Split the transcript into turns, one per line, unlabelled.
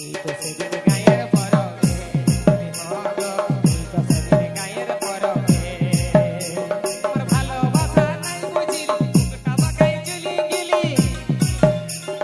E tô seguindo carreira,